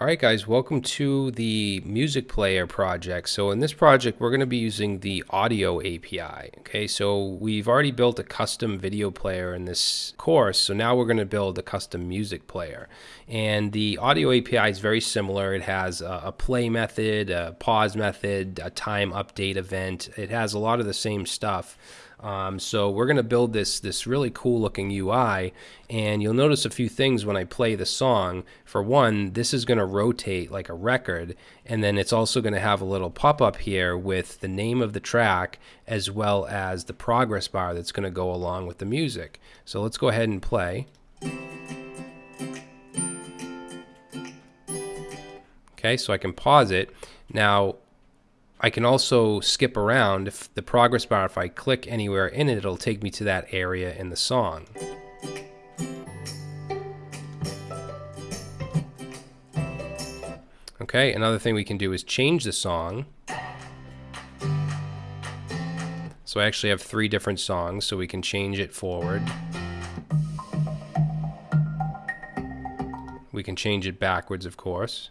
All right, guys, welcome to the music player project. So in this project, we're going to be using the audio API. Okay, so we've already built a custom video player in this course. So now we're going to build a custom music player. And the audio API is very similar. It has a, play method, a pause method, a time update event. It has a lot of the same stuff. Um, so we're going to build this this really cool looking UI, and you'll notice a few things when I play the song. For one, this is going to rotate like a record, and then it's also going to have a little pop up here with the name of the track as well as the progress bar that's going to go along with the music. So let's go ahead and play. Okay, so I can pause it. Now, I can also skip around if the progress bar if I click anywhere in it it'll take me to that area in the song. Okay, another thing we can do is change the song. So I actually have three different songs so we can change it forward. We can change it backwards of course.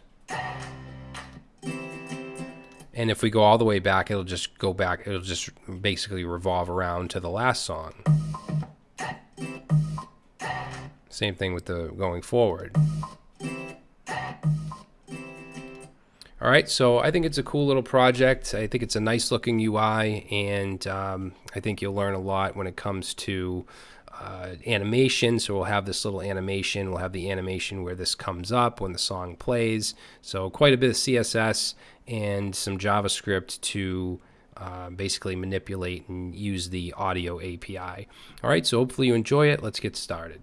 And if we go all the way back, it'll just go back. It'll just basically revolve around to the last song. Same thing with the going forward. All right, so I think it's a cool little project. I think it's a nice looking UI, and um, I think you'll learn a lot when it comes to uh, animation. So we'll have this little animation. We'll have the animation where this comes up when the song plays. So quite a bit of CSS and some JavaScript to uh, basically manipulate and use the audio API. All right, so hopefully you enjoy it. Let's get started.